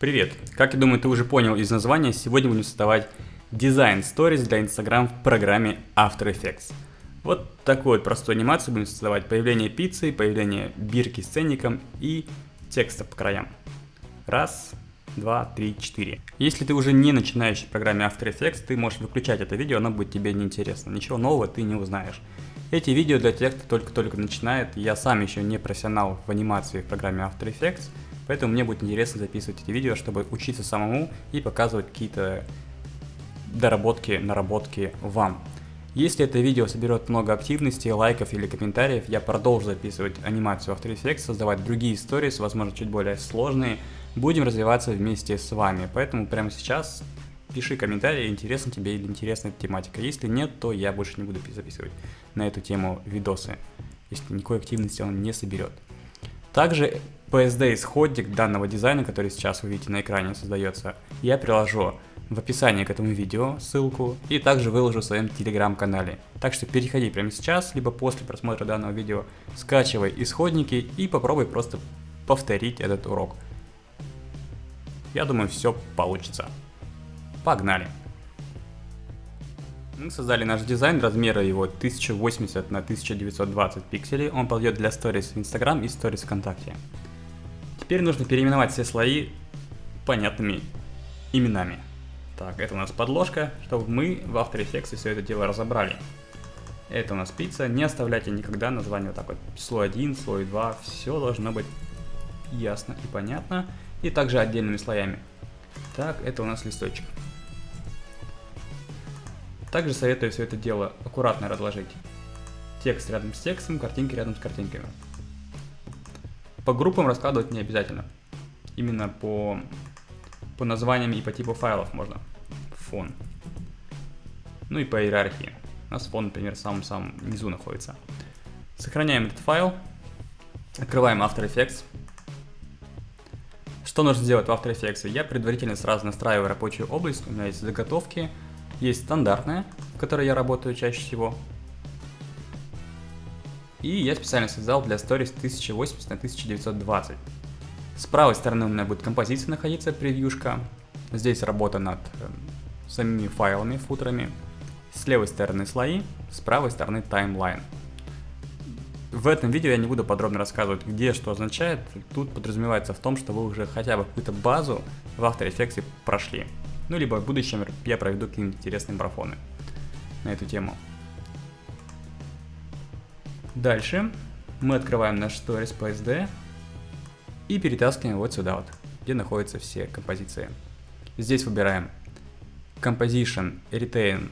Привет! Как я думаю, ты уже понял из названия, сегодня будем создавать дизайн Stories для Instagram в программе After Effects. Вот такую вот простую анимацию будем создавать. Появление пиццы, появление бирки с ценником и текста по краям. Раз, два, три, четыре. Если ты уже не начинающий в программе After Effects, ты можешь выключать это видео, оно будет тебе неинтересно. Ничего нового ты не узнаешь. Эти видео для тех, кто только-только начинает. Я сам еще не профессионал в анимации в программе After Effects. Поэтому мне будет интересно записывать эти видео, чтобы учиться самому и показывать какие-то доработки, наработки вам. Если это видео соберет много активности, лайков или комментариев, я продолжу записывать анимацию After Effects, создавать другие истории, возможно, чуть более сложные. Будем развиваться вместе с вами, поэтому прямо сейчас пиши комментарии, интересна тебе или интересна эта тематика. Если нет, то я больше не буду записывать на эту тему видосы, если никакой активности он не соберет. Также PSD-исходник данного дизайна, который сейчас вы видите на экране создается, я приложу в описании к этому видео ссылку и также выложу в своем телеграм-канале. Так что переходи прямо сейчас, либо после просмотра данного видео, скачивай исходники и попробуй просто повторить этот урок. Я думаю, все получится. Погнали! Мы создали наш дизайн, размеры его 1080 на 1920 пикселей. Он подойдет для Stories в Instagram и Stories ВКонтакте. Теперь нужно переименовать все слои понятными именами. Так, это у нас подложка, чтобы мы в After Effects все это дело разобрали. Это у нас пицца. Не оставляйте никогда название вот так вот. Слой 1, слой 2. Все должно быть ясно и понятно. И также отдельными слоями. Так, это у нас листочек. Также советую все это дело аккуратно разложить. Текст рядом с текстом, картинки рядом с картинками. По группам раскладывать не обязательно. Именно по, по названиям и по типу файлов можно. Фон. Ну и по иерархии. У нас фон, например, в самом-самом низу находится. Сохраняем этот файл. Открываем After Effects. Что нужно сделать в After Effects? Я предварительно сразу настраиваю рабочую область. У меня есть заготовки есть стандартная, в которой я работаю чаще всего. И я специально создал для Stories 1080 на 1920. С правой стороны у меня будет композиция находиться, превьюшка. Здесь работа над э, самими файлами, футерами. С левой стороны слои, с правой стороны таймлайн. В этом видео я не буду подробно рассказывать, где что означает. Тут подразумевается в том, что вы уже хотя бы какую-то базу в After Effects прошли. Ну, либо в будущем я проведу какие-нибудь интересные марафоны на эту тему. Дальше мы открываем наш Stories PSD и перетаскиваем вот сюда вот, где находятся все композиции. Здесь выбираем Composition, Retain,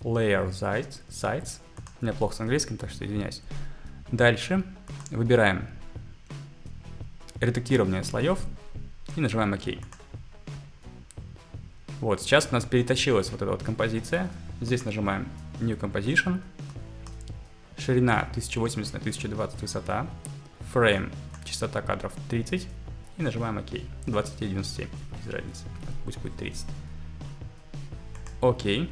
Layer Sites. sites. У меня плохо с английским, так что извиняюсь. Дальше выбираем редактирование слоев и нажимаем ОК. Вот, сейчас у нас перетащилась вот эта вот композиция. Здесь нажимаем New Composition. Ширина 1080 на 1020 высота. Frame, частота кадров 30. И нажимаем ОК. 2097, без разницы. Пусть будет 30. Окей.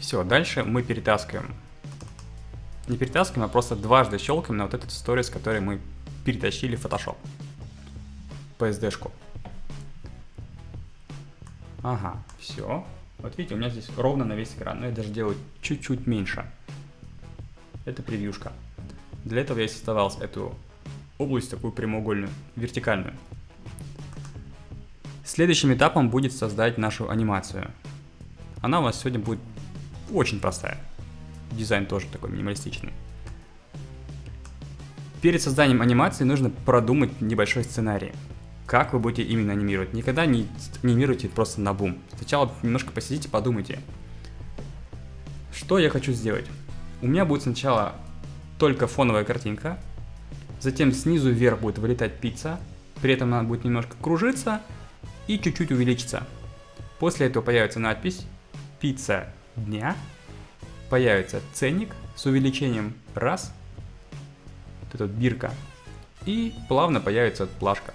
Все, дальше мы перетаскиваем. Не перетаскиваем, а просто дважды щелкаем на вот этот сторис, который мы перетащили в Photoshop. PSD-шку. Ага, все. Вот видите, у меня здесь ровно на весь экран, но я даже делаю чуть-чуть меньше. Это превьюшка. Для этого я создавал эту область такую прямоугольную, вертикальную. Следующим этапом будет создать нашу анимацию. Она у вас сегодня будет очень простая. Дизайн тоже такой минималистичный. Перед созданием анимации нужно продумать небольшой сценарий как вы будете именно анимировать. Никогда не анимируйте просто на бум. Сначала немножко посидите, подумайте. Что я хочу сделать? У меня будет сначала только фоновая картинка, затем снизу вверх будет вылетать пицца, при этом она будет немножко кружиться и чуть-чуть увеличиться. После этого появится надпись «Пицца дня», появится ценник с увеличением раз, вот эта бирка, и плавно появится плашка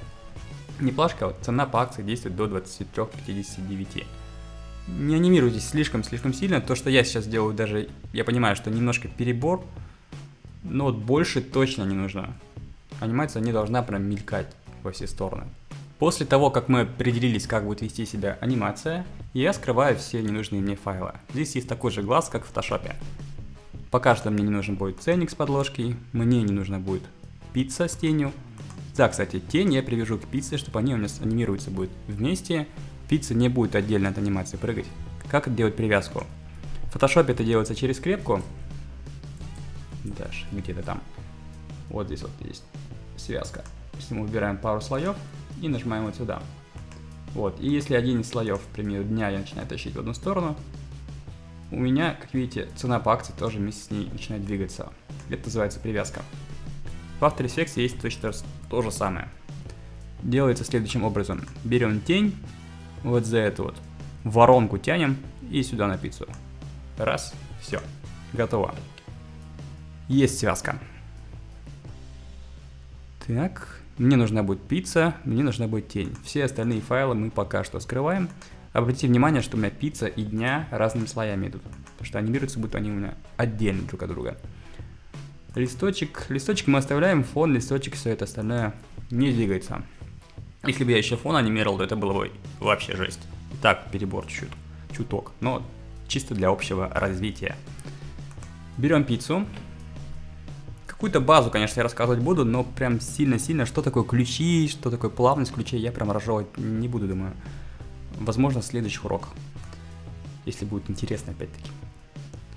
не плашка, а вот цена по акции действует до 23.59. Не анимируйтесь слишком-слишком сильно, то, что я сейчас делаю, даже я понимаю, что немножко перебор, но вот больше точно не нужно. Анимация не должна прям мелькать во все стороны. После того, как мы определились, как будет вести себя анимация, я скрываю все ненужные мне файлы. Здесь есть такой же глаз, как в фотошопе. Пока что мне не нужен будет ценник с подложкой, мне не нужна будет пицца с тенью. Да, кстати, тень я привяжу к пицце, чтобы они у нас анимируются будет вместе. Пицца не будет отдельно от анимации прыгать. Как делать привязку? В фотошопе это делается через скрепку. Даже где-то там. Вот здесь вот есть связка. Если мы убираем пару слоев, и нажимаем вот сюда. Вот, и если один из слоев, к примеру, дня я начинаю тащить в одну сторону, у меня, как видите, цена по акции тоже вместе с ней начинает двигаться. Это называется привязка. В After Effects есть точно то же самое. Делается следующим образом. Берем тень, вот за эту вот воронку тянем и сюда на пиццу. Раз, все, готово. Есть связка. Так, мне нужна будет пицца, мне нужна будет тень. Все остальные файлы мы пока что скрываем. Обратите внимание, что у меня пицца и дня разными слоями идут. Потому что анимируются, будто они у меня отдельно друг от друга. Листочек. Листочек мы оставляем, фон, листочек, все это остальное не двигается. Если бы я еще фон анимировал, то это было бы вообще жесть. так, перебор чуть, чуток. Но чисто для общего развития. Берем пиццу, Какую-то базу, конечно, я рассказывать буду, но прям сильно-сильно, что такое ключи, что такое плавность ключей, я прям разжевывать не буду, думаю. Возможно, в следующих уроках, если будет интересно опять-таки.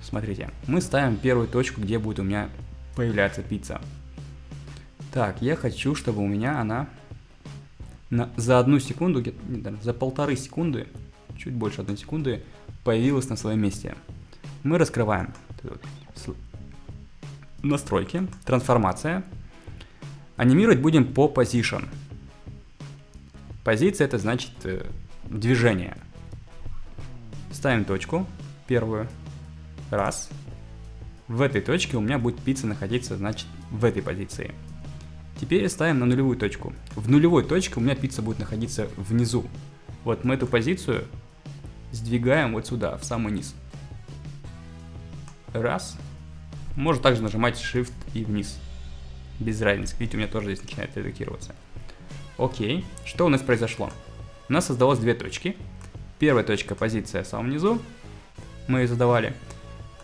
Смотрите, мы ставим первую точку, где будет у меня появляться пицца. Так, я хочу, чтобы у меня она на, за одну секунду, за полторы секунды, чуть больше одной секунды, появилась на своем месте. Мы раскрываем настройки, трансформация. Анимировать будем по position. Позиция это значит э, движение. Ставим точку, первую, раз. В этой точке у меня будет пицца находиться, значит, в этой позиции. Теперь ставим на нулевую точку. В нулевой точке у меня пицца будет находиться внизу. Вот мы эту позицию сдвигаем вот сюда, в самый низ. Раз. Можно также нажимать Shift и вниз. Без разницы. Видите, у меня тоже здесь начинает редактироваться. Окей. Что у нас произошло? У нас создалось две точки. Первая точка позиция в самом низу. Мы ее задавали.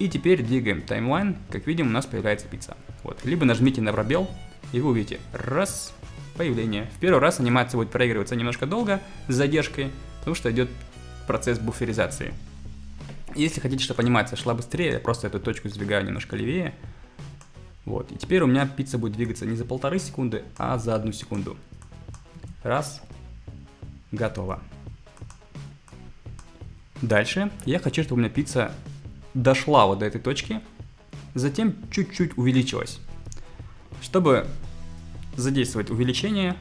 И теперь двигаем таймлайн. Как видим, у нас появляется пицца. Вот. Либо нажмите на пробел, и вы увидите. Раз. Появление. В первый раз анимация будет проигрываться немножко долго, с задержкой, потому что идет процесс буферизации. Если хотите, чтобы анимация шла быстрее, я просто эту точку сдвигаю немножко левее. Вот, и теперь у меня пицца будет двигаться не за полторы секунды, а за одну секунду. Раз. Готово. Дальше я хочу, чтобы у меня пицца дошла вот до этой точки, затем чуть-чуть увеличилась. Чтобы задействовать увеличение,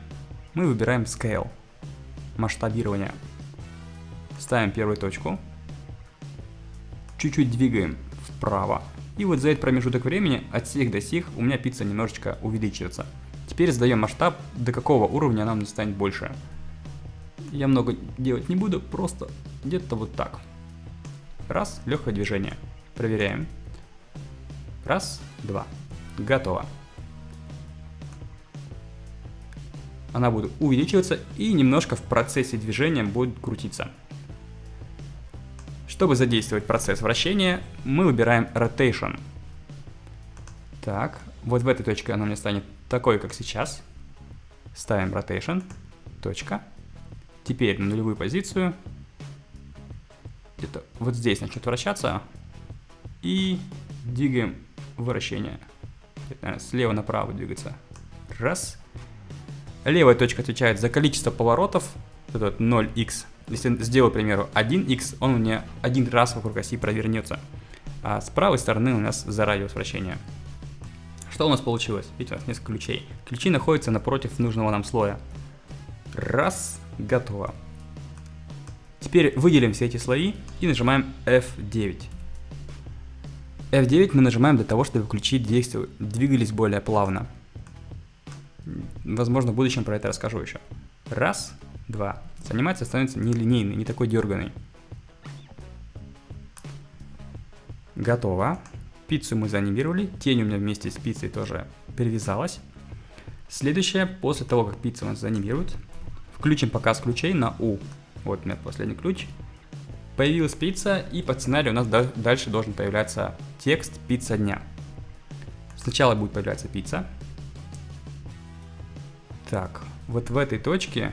мы выбираем Scale, масштабирование. Ставим первую точку, чуть-чуть двигаем вправо. И вот за этот промежуток времени от сих до сих у меня пицца немножечко увеличивается. Теперь задаем масштаб, до какого уровня нам станет больше. Я много делать не буду, просто где-то вот так. Раз, легкое движение. Проверяем. Раз, два. Готово. Она будет увеличиваться и немножко в процессе движения будет крутиться. Чтобы задействовать процесс вращения, мы выбираем Rotation. Так, вот в этой точке она мне станет такой, как сейчас. Ставим Rotation. Точка. Теперь на нулевую позицию. Где-то вот здесь начнет вращаться. И двигаем вращение. Наверное, слева направо двигаться. Раз. Левая точка отвечает за количество поворотов. Это 0x если сделаю, к примеру, 1x, он у меня один раз вокруг оси провернется. А с правой стороны у нас за радиус вращения. Что у нас получилось? Видите, у нас несколько ключей. Ключи находятся напротив нужного нам слоя. Раз, готово. Теперь выделим все эти слои и нажимаем F9. F9 мы нажимаем для того, чтобы ключи двигались более плавно. Возможно, в будущем про это расскажу еще. Раз, два анимация становится нелинейной, не такой дерганой. Готово. Пиццу мы заанимировали, тень у меня вместе с пиццей тоже перевязалась. Следующее, после того, как пицца у нас заанимирует, Включим показ ключей на U. Вот у меня последний ключ. Появилась пицца, и под сценарием у нас дальше должен появляться текст «Пицца дня». Сначала будет появляться пицца. Так, вот в этой точке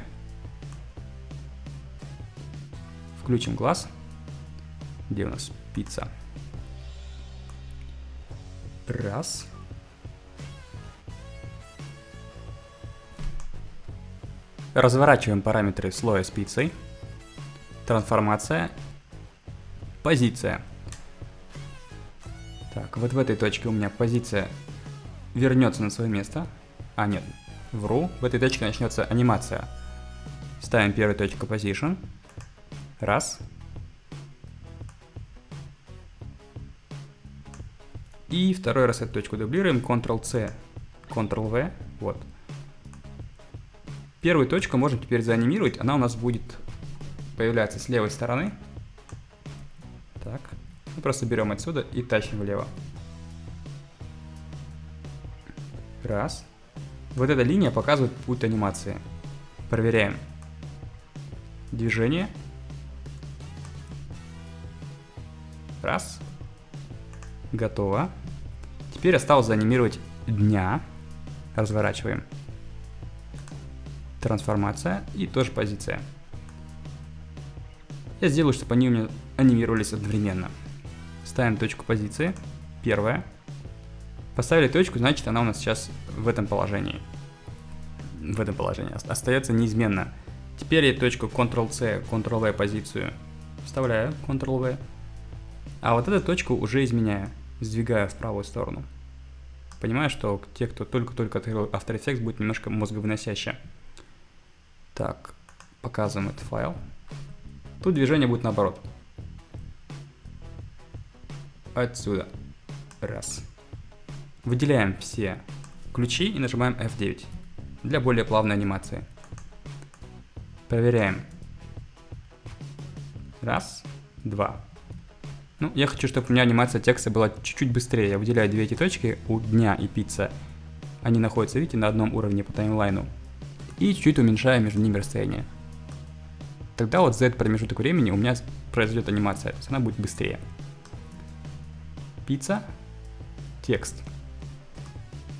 включим глаз. Где у нас пицца? Раз. Разворачиваем параметры слоя с пиццей. Трансформация. Позиция. Так, вот в этой точке у меня позиция вернется на свое место. А, нет, вру. В этой точке начнется анимация. Ставим первую точку position. Раз. И второй раз эту точку дублируем. Ctrl-C, Ctrl-V. Вот. Первую точку можем теперь заанимировать. Она у нас будет появляться с левой стороны. Мы просто берем отсюда и тащим влево. Раз. Вот эта линия показывает путь анимации. Проверяем. Движение. Раз. Готово. Теперь осталось заанимировать дня. Разворачиваем. Трансформация и тоже позиция. Я сделаю, чтобы они у меня анимировались одновременно. Ставим точку позиции. Первая. Поставили точку, значит она у нас сейчас в этом положении. В этом положении. Остается неизменно. Теперь я точку Ctrl-C, Ctrl-V позицию вставляю, Ctrl-V. А вот эту точку уже изменяю, сдвигаю в правую сторону. Понимаю, что те, кто только-только открыл After Effects, будет немножко мозговыносяще. Так, показываем этот файл. Тут движение будет наоборот. Отсюда. Раз. Выделяем все ключи и нажимаем F9 для более плавной анимации. Проверяем. Раз, два. Ну, я хочу, чтобы у меня анимация текста была чуть-чуть быстрее. Я выделяю две эти точки у дня и пицца. Они находятся, видите, на одном уровне по таймлайну. И чуть-чуть уменьшаю между ними расстояние тогда вот за этот промежуток времени у меня произойдет анимация, то есть она будет быстрее. Пицца, текст.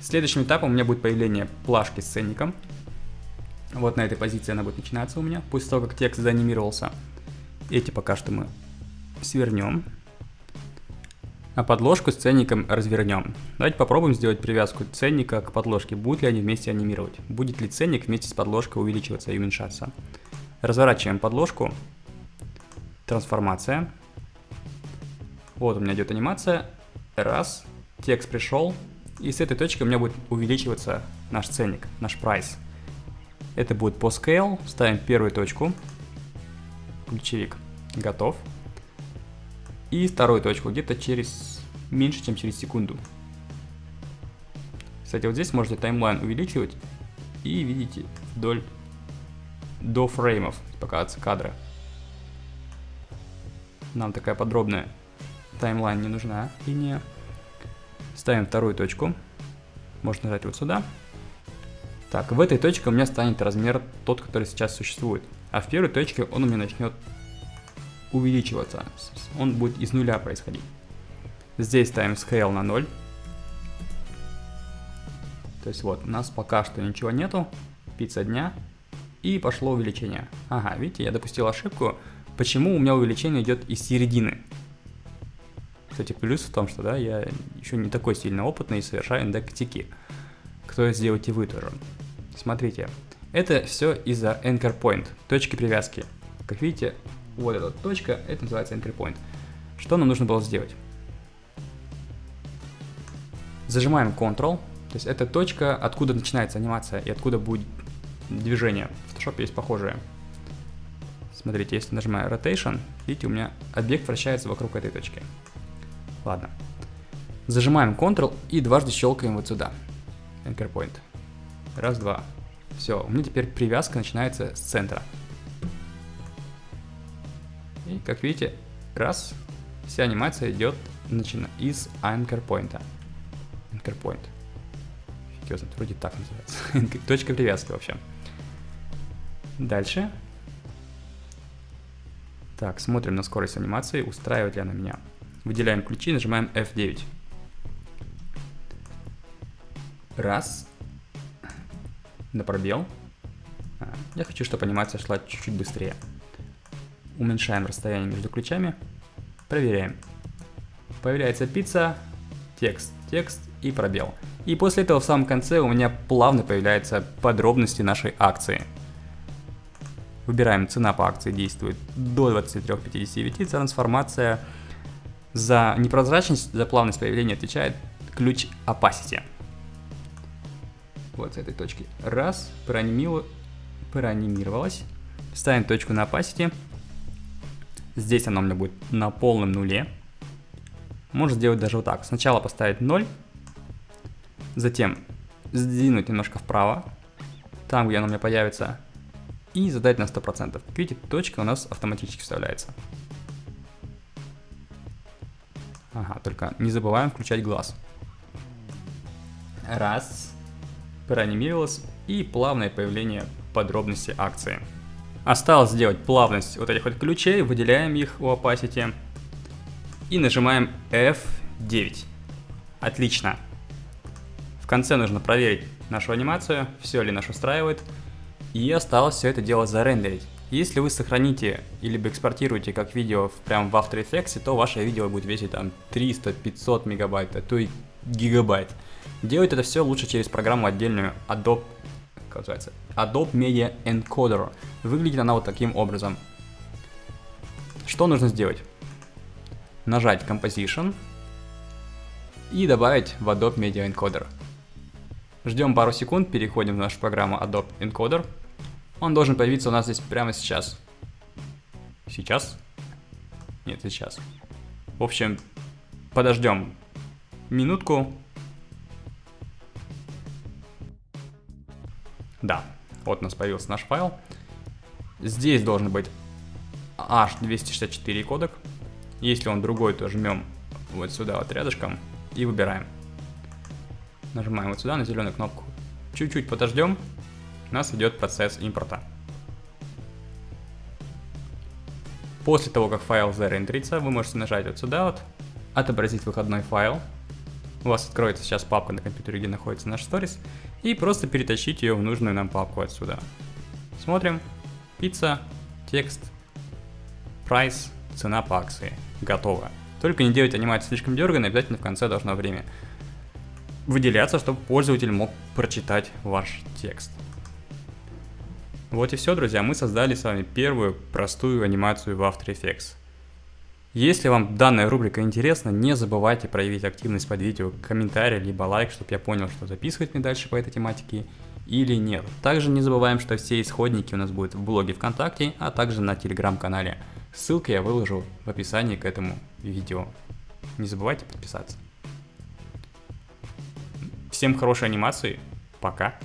Следующим этапом у меня будет появление плашки с ценником. Вот на этой позиции она будет начинаться у меня, после того, как текст заанимировался. Эти пока что мы свернем. А подложку с ценником развернем. Давайте попробуем сделать привязку ценника к подложке. Будут ли они вместе анимировать? Будет ли ценник вместе с подложкой увеличиваться и уменьшаться? Разворачиваем подложку. Трансформация. Вот у меня идет анимация. Раз. Текст пришел. И с этой точки у меня будет увеличиваться наш ценник, наш прайс. Это будет по scale. Ставим первую точку. Ключевик готов. И вторую точку где-то через меньше, чем через секунду. Кстати, вот здесь можете таймлайн увеличивать и видите вдоль до фреймов показываются кадры. Нам такая подробная таймлайн не нужна линия. Ставим вторую точку. Можно нажать вот сюда. Так, в этой точке у меня станет размер тот, который сейчас существует. А в первой точке он у меня начнет увеличиваться. Он будет из нуля происходить. Здесь ставим scale на 0. То есть вот, у нас пока что ничего нету. Пицца дня. И пошло увеличение. Ага, видите, я допустил ошибку. Почему у меня увеличение идет из середины? Кстати, плюс в том, что да, я еще не такой сильно опытный и совершаю индектики. Кто сделаете вы тоже. Смотрите, это все из-за anchor point, точки привязки. Как видите, вот эта точка, это называется anchor point. Что нам нужно было сделать? Зажимаем Ctrl, то есть это точка, откуда начинается анимация и откуда будет движение. В Photoshop есть похожие. Смотрите, если нажимаю Rotation, видите, у меня объект вращается вокруг этой точки. Ладно. Зажимаем Ctrl и дважды щелкаем вот сюда. Anchor Point. Раз, два. Все, у меня теперь привязка начинается с центра. И, как видите, раз, вся анимация идет начина из Anchor Point. Anchor Point. Фиг вроде так называется. Точка привязки вообще. Дальше. Так, смотрим на скорость анимации, устраивает ли она меня. Выделяем ключи, нажимаем F9. Раз. На пробел. А, я хочу, чтобы анимация шла чуть-чуть быстрее. Уменьшаем расстояние между ключами. Проверяем. Появляется пицца, текст, текст и пробел. И после этого в самом конце у меня плавно появляются подробности нашей акции. Выбираем цена по акции действует до 23.59, трансформация за непрозрачность, за плавность появления отвечает ключ opacity. Вот с этой точки. Раз, проанимировалась. Ставим точку на opacity. Здесь она у меня будет на полном нуле. Можно сделать даже вот так. Сначала поставить 0, затем сдвинуть немножко вправо, там, где она у меня появится, и задать на 100%. Как видите, точка у нас автоматически вставляется. Ага, только не забываем включать глаз. Раз. Проанимировалось. И плавное появление подробности акции. Осталось сделать плавность вот этих вот ключей, выделяем их у opacity и нажимаем F9. Отлично. В конце нужно проверить нашу анимацию, все ли нас устраивает, и осталось все это дело зарендерить. Если вы сохраните или экспортируете как видео прям в After Effects, то ваше видео будет весить там 300-500 мегабайт, а то и гигабайт. Делать это все лучше через программу отдельную Adobe, как называется, Adobe Media Encoder. Выглядит она вот таким образом. Что нужно сделать? Нажать Composition и добавить в Adobe Media Encoder. Ждем пару секунд, переходим в нашу программу Adobe Encoder. Он должен появиться у нас здесь прямо сейчас. Сейчас? Нет, сейчас. В общем, подождем минутку. Да, вот у нас появился наш файл. Здесь должен быть H264 кодек. Если он другой, то жмем вот сюда вот рядышком и выбираем. Нажимаем вот сюда на зеленую кнопку. Чуть-чуть подождем у нас идет процесс импорта. После того, как файл зарендерится, вы можете нажать вот сюда вот, отобразить выходной файл. У вас откроется сейчас папка на компьютере, где находится наш сторис, и просто перетащить ее в нужную нам папку отсюда. Смотрим. Пицца, текст, прайс, цена по акции. Готово. Только не делайте анимацию слишком дерганной, обязательно в конце должно время выделяться, чтобы пользователь мог прочитать ваш текст. Вот и все, друзья, мы создали с вами первую простую анимацию в After Effects. Если вам данная рубрика интересна, не забывайте проявить активность под видео, комментарий, либо лайк, чтобы я понял, что записывать мне дальше по этой тематике или нет. Также не забываем, что все исходники у нас будут в блоге ВКонтакте, а также на телеграм-канале. Ссылки я выложу в описании к этому видео. Не забывайте подписаться. Всем хорошей анимации, пока!